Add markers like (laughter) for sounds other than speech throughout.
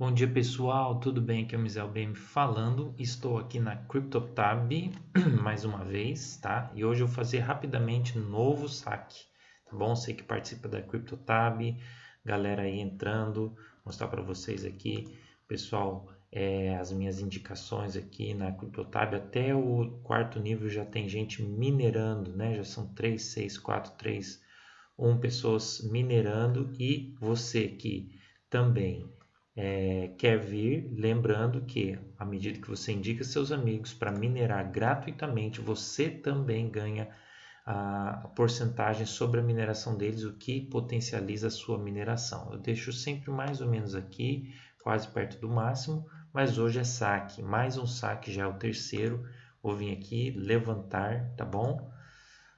Bom dia pessoal, tudo bem? Aqui é o Mizel BM falando. Estou aqui na CryptoTab (clears throat) mais uma vez, tá? E hoje eu vou fazer rapidamente novo saque, tá bom? Sei que participa da CryptoTab, galera aí entrando, mostrar para vocês aqui, pessoal, é, as minhas indicações aqui na CryptoTab. Até o quarto nível já tem gente minerando, né? Já são 3, 6, 4, 3, 1 pessoas minerando e você que também é, quer vir, lembrando que à medida que você indica seus amigos para minerar gratuitamente, você também ganha a porcentagem sobre a mineração deles, o que potencializa a sua mineração. Eu deixo sempre mais ou menos aqui, quase perto do máximo, mas hoje é saque, mais um saque, já é o terceiro. Vou vir aqui levantar, tá bom?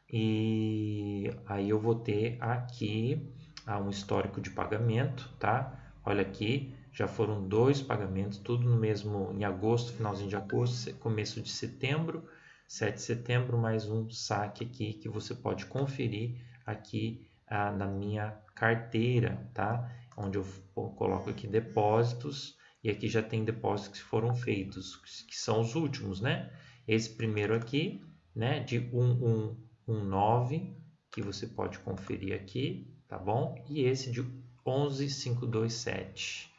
E aí eu vou ter aqui ah, um histórico de pagamento, tá? Olha aqui, já foram dois pagamentos, tudo no mesmo em agosto, finalzinho de agosto, começo de setembro, 7 de setembro, mais um saque aqui que você pode conferir aqui ah, na minha carteira, tá? Onde eu coloco aqui depósitos e aqui já tem depósitos que foram feitos, que são os últimos, né? Esse primeiro aqui, né, de 1119, que você pode conferir aqui, tá bom? E esse de 11527.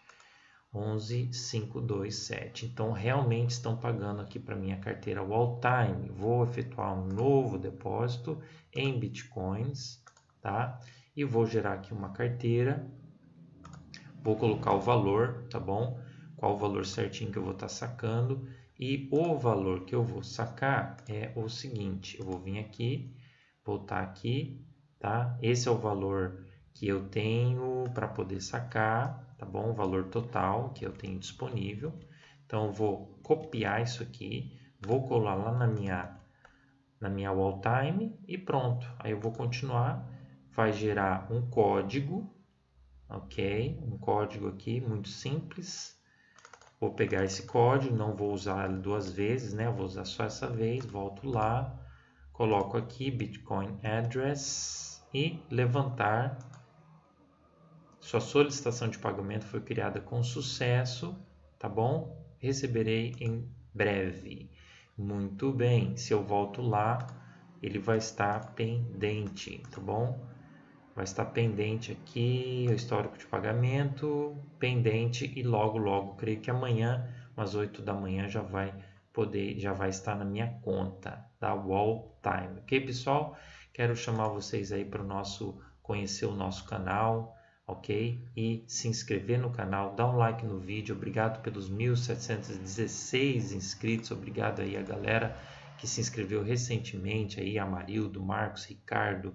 11527. Então, realmente estão pagando aqui para minha carteira All Time. Vou efetuar um novo depósito em Bitcoins, tá? E vou gerar aqui uma carteira. Vou colocar o valor, tá bom? Qual o valor certinho que eu vou estar tá sacando. E o valor que eu vou sacar é o seguinte. Eu vou vir aqui, voltar aqui, tá? Esse é o valor que eu tenho para poder sacar, tá bom? O valor total que eu tenho disponível. Então, eu vou copiar isso aqui, vou colar lá na minha, na minha wall time e pronto. Aí eu vou continuar, vai gerar um código, ok? Um código aqui muito simples. Vou pegar esse código, não vou usar ele duas vezes, né? Vou usar só essa vez, volto lá, coloco aqui Bitcoin Address e levantar sua solicitação de pagamento foi criada com sucesso, tá bom? Receberei em breve. Muito bem, se eu volto lá, ele vai estar pendente, tá bom? Vai estar pendente aqui, o histórico de pagamento, pendente e logo, logo, creio que amanhã, umas 8 da manhã, já vai poder, já vai estar na minha conta da Wall Time. Ok, pessoal? Quero chamar vocês aí para o nosso, conhecer o nosso canal, ok? E se inscrever no canal, dar um like no vídeo. Obrigado pelos 1.716 inscritos. Obrigado aí a galera que se inscreveu recentemente aí, Amarildo, Marcos, Ricardo,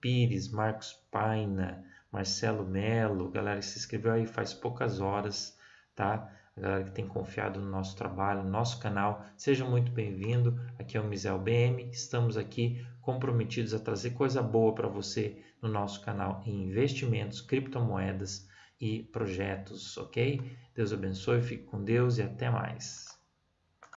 Pires, Marcos Paina, Marcelo Melo, galera que se inscreveu aí faz poucas horas, tá? A galera que tem confiado no nosso trabalho, no nosso canal, seja muito bem-vindo. Aqui é o Misel BM, estamos aqui comprometidos a trazer coisa boa para você no nosso canal em investimentos, criptomoedas e projetos, ok? Deus abençoe, fique com Deus e até mais.